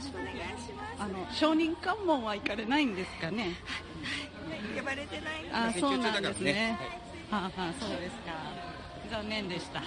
しくお願いしますあの証人喚問は行かれないんですかね？呼ばれてないあ、そうなんですね。はいはあ、はあ、そうですか。残念でした。